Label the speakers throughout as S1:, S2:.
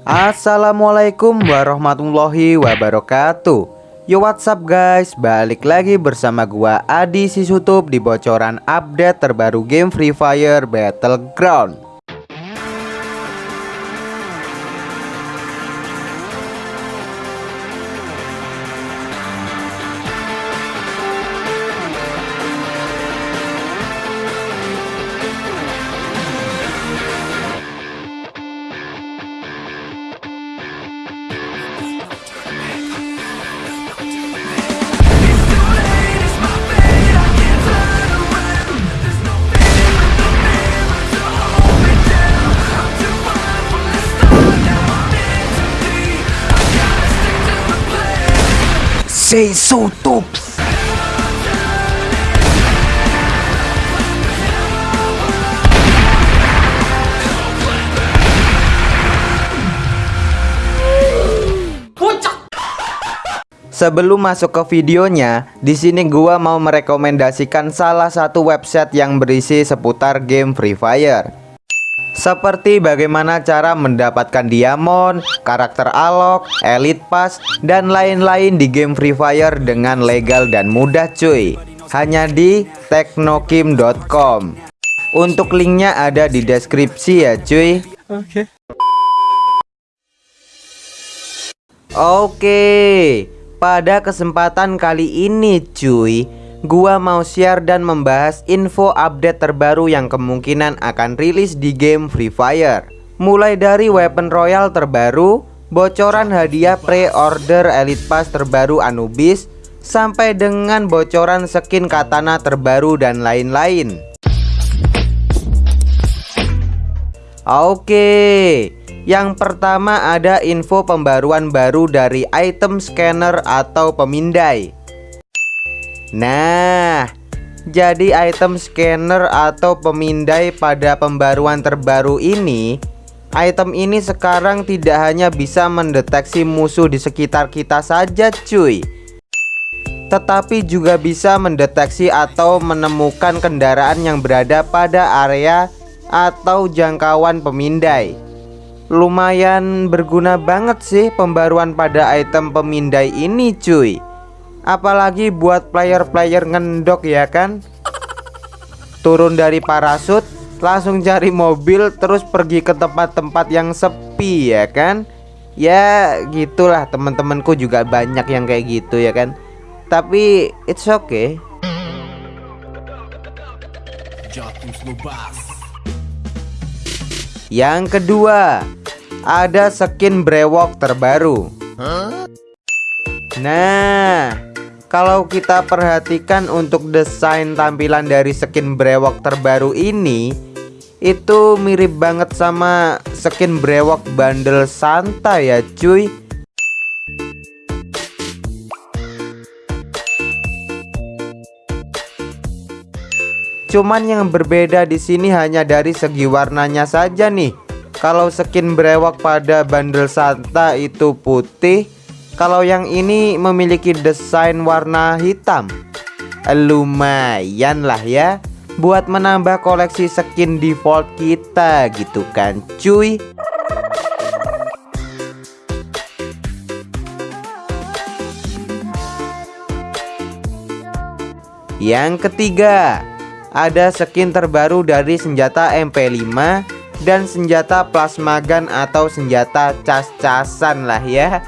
S1: Assalamualaikum warahmatullahi wabarakatuh. Yo what's up guys? Balik lagi bersama gua Adi Sisutup Di bocoran update terbaru game Free Fire Battleground Say so tops Sebelum masuk ke videonya, di sini gua mau merekomendasikan salah satu website yang berisi seputar game Free Fire. Seperti bagaimana cara mendapatkan diamond, karakter alok, elite pass, dan lain-lain di game Free Fire dengan legal dan mudah cuy. Hanya di teknokim.com. Untuk linknya ada di deskripsi ya cuy. Oke. Okay. Oke. Pada kesempatan kali ini cuy Gua mau share dan membahas info update terbaru yang kemungkinan akan rilis di game Free Fire. Mulai dari weapon royal terbaru Bocoran hadiah pre-order Elite Pass terbaru Anubis Sampai dengan bocoran skin katana terbaru dan lain-lain. Oke yang pertama ada info pembaruan baru dari item scanner atau pemindai Nah jadi item scanner atau pemindai pada pembaruan terbaru ini Item ini sekarang tidak hanya bisa mendeteksi musuh di sekitar kita saja cuy. Tetapi juga bisa mendeteksi atau menemukan kendaraan yang berada pada area atau jangkauan pemindai. Lumayan berguna banget sih pembaruan pada item pemindai ini cuy Apalagi buat player-player ngendok ya kan? Turun dari parasut Langsung cari mobil Terus pergi ke tempat-tempat yang sepi ya kan? Ya gitulah. Teman-temanku juga banyak yang kayak gitu ya kan? Tapi it's okay. Yang kedua ada skin brewok terbaru. Nah, kalau kita perhatikan untuk desain tampilan dari skin brewok terbaru ini, itu mirip banget sama skin brewok bundle Santa ya, cuy. Cuman yang berbeda di sini hanya dari segi warnanya saja nih. Kalau skin brewok pada bundle Santa itu putih Kalau yang ini memiliki desain warna hitam. Lumayan lah ya Buat menambah koleksi skin default kita gitu kan cuy. Yang ketiga Ada skin terbaru dari senjata MP5 dan senjata plasma gun atau senjata cas-casan lah ya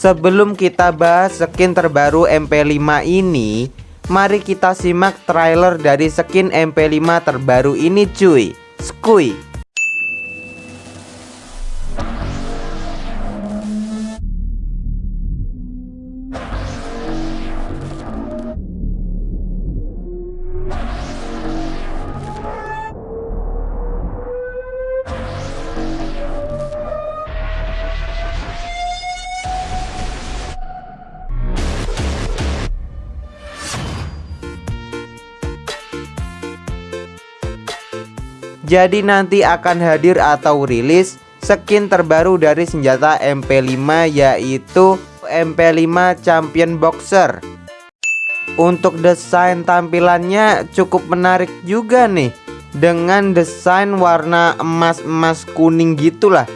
S1: Sebelum kita bahas skin terbaru MP5 ini Mari kita simak trailer dari skin MP5 terbaru ini cuy. Skuy Jadi nanti akan hadir atau rilis skin terbaru dari senjata MP5 yaitu MP5 Champion Boxer. Untuk desain tampilannya cukup menarik juga nih Dengan desain warna emas-emas kuning gitulah.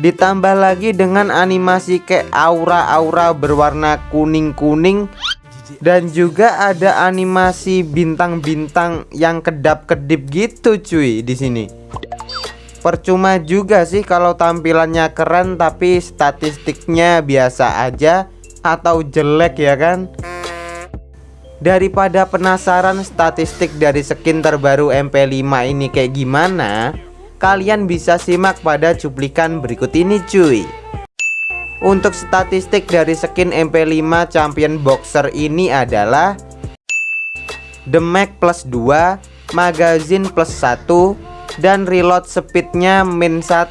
S1: Ditambah lagi dengan animasi kayak aura-aura berwarna kuning-kuning dan juga ada animasi bintang-bintang yang kedap-kedip gitu cuy di sini. Percuma juga sih kalau tampilannya keren tapi statistiknya biasa aja atau jelek ya kan. Daripada penasaran statistik dari skin terbaru MP5 ini kayak gimana, kalian bisa simak pada cuplikan berikut ini cuy. Untuk statistik dari skin MP5 Champion Boxer ini adalah Damage plus 2 Magazine plus 1 Dan reload speednya min 1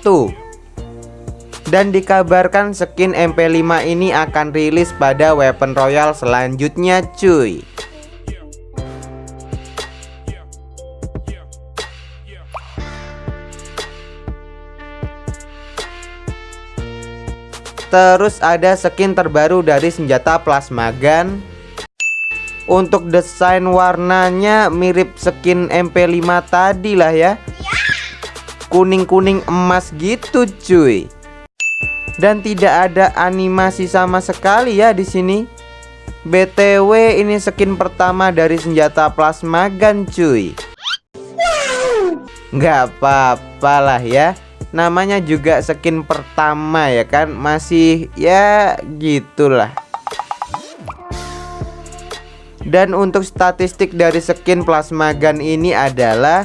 S1: Dan dikabarkan skin MP5 ini akan rilis pada weapon royal selanjutnya cuy Terus ada skin terbaru dari senjata plasma gun. Untuk desain warnanya mirip skin MP5 tadi lah ya. Kuning-kuning emas gitu cuy. Dan tidak ada animasi sama sekali ya di sini. BTW ini skin pertama dari senjata plasma gun cuy. Gak apa-apa lah ya namanya juga skin pertama ya kan? Masih ya gitulah. Dan untuk statistik dari skin plasma gun ini adalah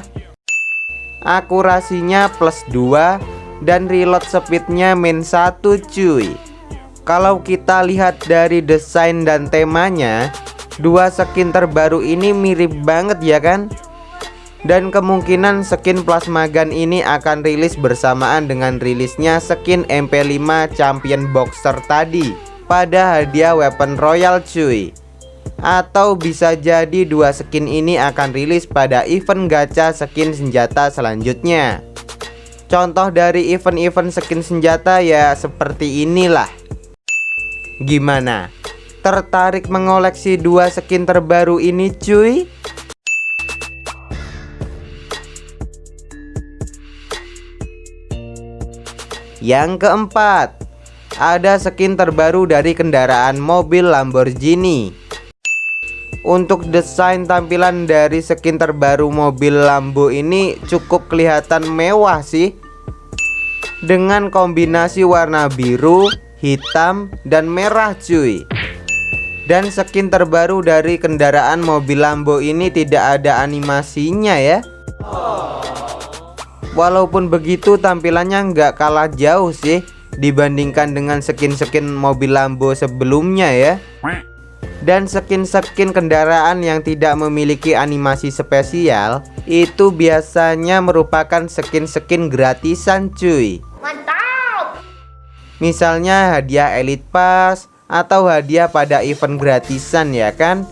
S1: akurasinya plus 2 dan reload speednya min 1 cuy. Kalau kita lihat dari desain dan temanya dua skin terbaru ini mirip banget ya kan dan kemungkinan skin plasma gun ini akan rilis bersamaan dengan rilisnya skin MP5 Champion Boxer tadi pada hadiah weapon royal cuy. Atau bisa jadi dua skin ini akan rilis pada event gacha skin senjata selanjutnya. Contoh dari event-event skin senjata ya seperti inilah. Gimana? Tertarik mengoleksi dua skin terbaru ini cuy Yang keempat, ada skin terbaru dari kendaraan mobil Lamborghini. Untuk desain tampilan dari skin terbaru mobil Lambo ini cukup kelihatan mewah sih. Dengan kombinasi warna biru, hitam, dan merah cuy. Dan skin terbaru dari kendaraan mobil Lambo ini tidak ada animasinya ya. Walaupun begitu tampilannya nggak kalah jauh sih dibandingkan dengan skin-skin mobil Lambo sebelumnya ya. Dan skin-skin kendaraan yang tidak memiliki animasi spesial itu biasanya merupakan skin-skin gratisan cuy. Mantap! Misalnya hadiah elite pass atau hadiah pada event gratisan ya kan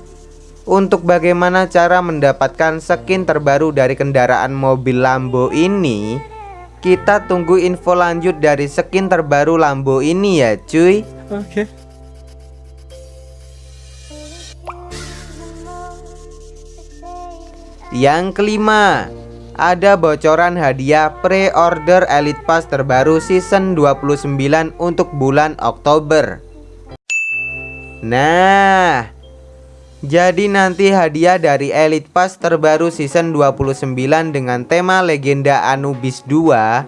S1: untuk bagaimana cara mendapatkan skin terbaru dari kendaraan mobil Lambo ini? Kita tunggu info lanjut dari skin terbaru Lambo ini ya cuy. Oke. Okay. Yang kelima Ada bocoran hadiah pre-order Elite Pass terbaru season 29 untuk bulan Oktober. Nah jadi nanti hadiah dari Elite Pass terbaru season 29 dengan tema legenda Anubis 2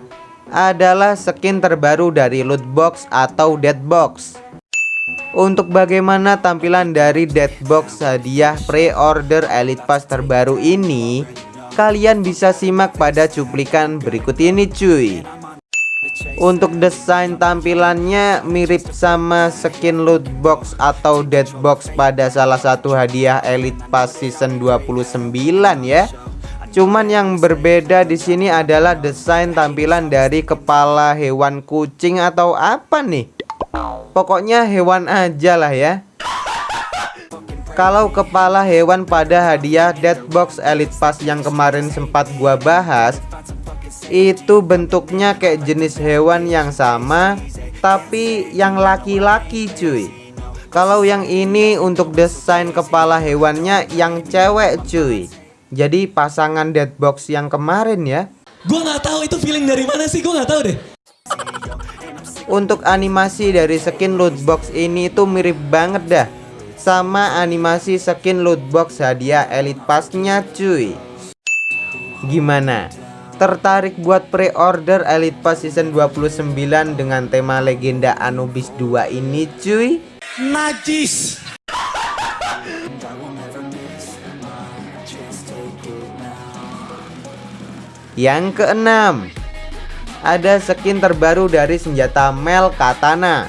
S1: adalah skin terbaru dari loot box atau dead box. Untuk bagaimana tampilan dari dead box hadiah pre-order Elite Pass terbaru ini, kalian bisa simak pada cuplikan berikut ini cuy. Untuk desain tampilannya mirip sama skin loot box atau dead box pada salah satu hadiah Elite Pass season 29 ya. Cuman yang berbeda di sini adalah desain tampilan dari kepala hewan kucing atau apa nih? Pokoknya hewan aja lah ya. Kalau kepala hewan pada hadiah Dead Box Elite Pass yang kemarin sempat gua bahas itu bentuknya kayak jenis hewan yang sama tapi yang laki-laki cuy. Kalau yang ini untuk desain kepala hewannya yang cewek cuy. Jadi pasangan deadbox yang kemarin ya.
S2: Gue nggak tahu itu feeling dari mana sih gue nggak tahu deh.
S1: Untuk animasi dari skin loot box ini tuh mirip banget dah. Sama animasi skin loot box hadiah Elite Pass-nya cuy. Gimana? Tertarik buat pre-order Elite Pass Season 29 dengan tema legenda Anubis 2 ini cuy?
S2: Najis
S1: Yang keenam ada skin terbaru dari senjata Mel Katana.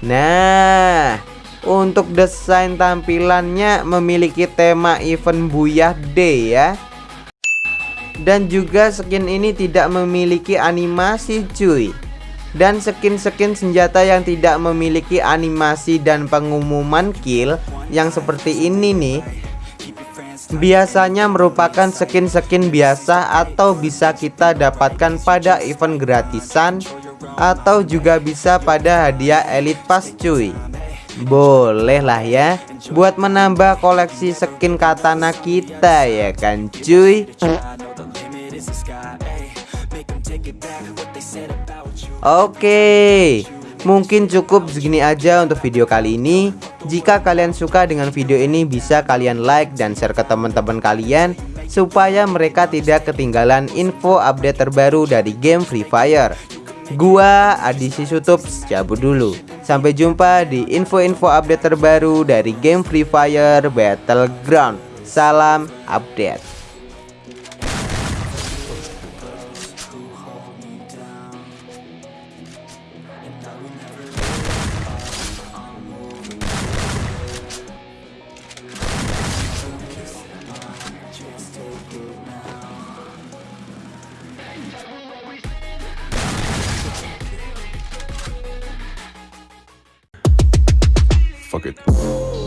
S1: Nah, untuk desain tampilannya memiliki tema event Buyah Day ya. Dan juga skin ini tidak memiliki animasi cuy. Dan skin-skin senjata yang tidak memiliki animasi dan pengumuman kill yang seperti ini nih biasanya merupakan skin-skin biasa atau bisa kita dapatkan pada event gratisan atau juga bisa pada hadiah elite pass cuy boleh lah ya buat menambah koleksi skin katana kita ya kan cuy Oke Mungkin cukup segini aja untuk video kali ini. Jika kalian suka dengan video ini bisa kalian like dan share ke teman-teman kalian Supaya mereka tidak ketinggalan info update terbaru dari game Free Fire. Gua Adi Sisutups cabut dulu. Sampai jumpa di info-info update terbaru dari game Free Fire Battleground. Salam update
S3: Fuck it.